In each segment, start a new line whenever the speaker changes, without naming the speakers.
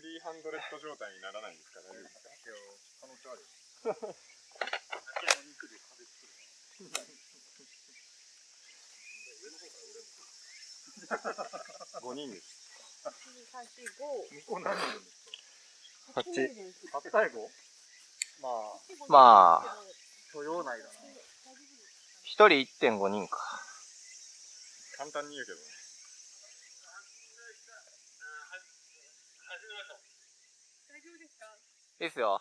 スリーハンドレッド状態にならないんですか大丈夫ですか
可能性ある
5人です。
向こう何人。いる対語まあ
まあ、
許容内だな。
一人1.5人か。
簡単に言うけどね
いいっすよ。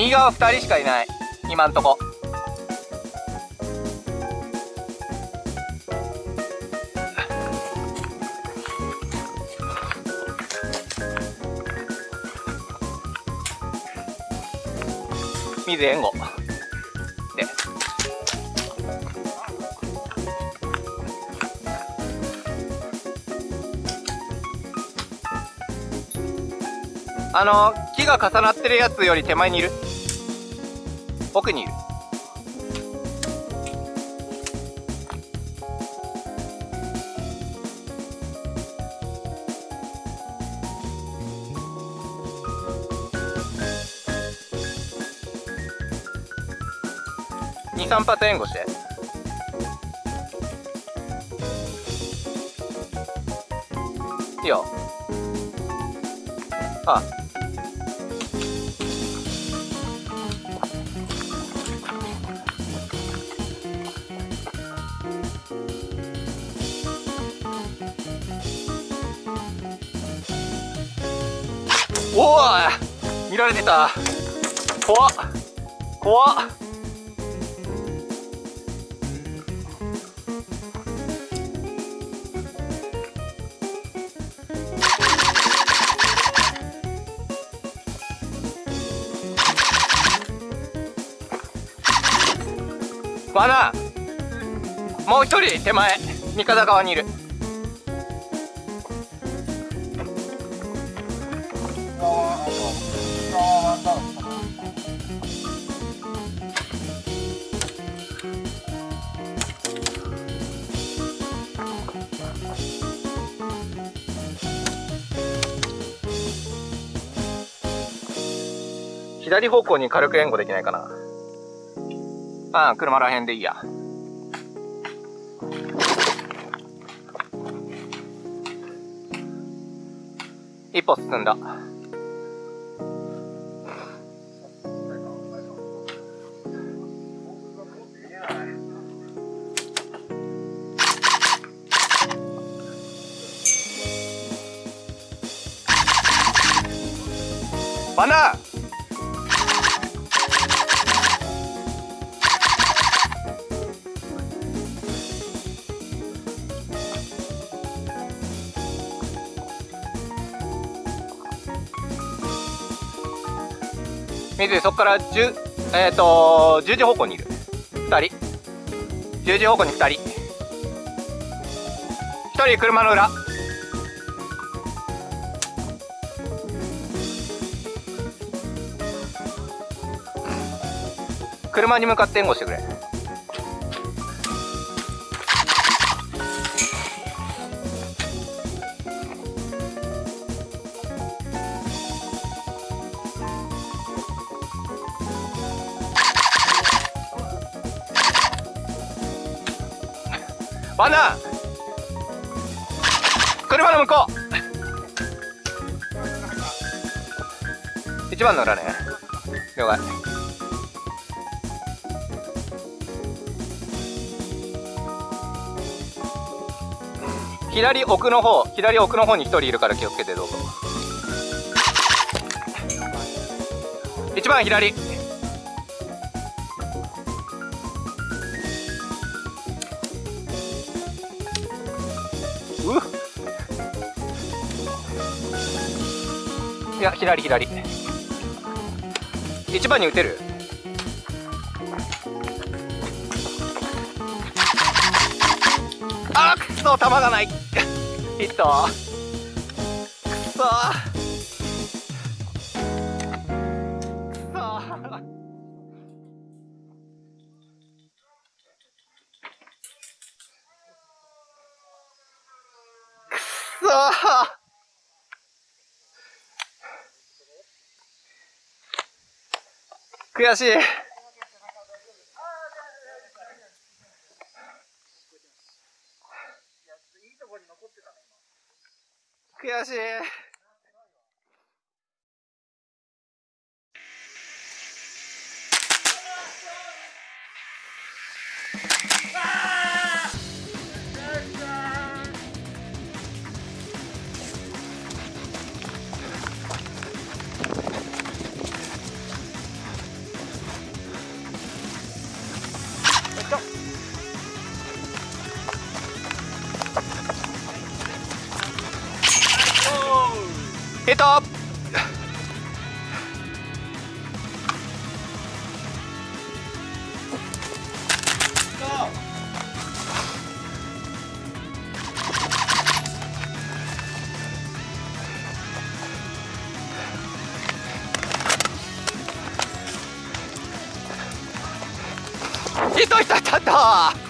右側2人しかいない。今んとこ。水援護。で。あのが重なってるやつより手前にいる。奥にいる。23発援護して。いいよ。あおお見られてた。怖っ。怖っ。バナもう一人手前。三方側にいる。左方向に軽く援護できないかな。ああ車らへんでいいや。一歩進んだ。バナー。水そこから10えっ、ー、と10時方向にいる。2人。10時方向に2人。1人車の裏。車に向かって援護してくれ。バナー。車の向こう。一番の裏ね。了解。左奥の方左奥の方に一人いるから気をつけてどうぞ。一番左。いや左左。一番に打てる？あーくそ球がない。ヒットくそ悔しい。悔しい。ヒット。ヒットヒットヒットヒット。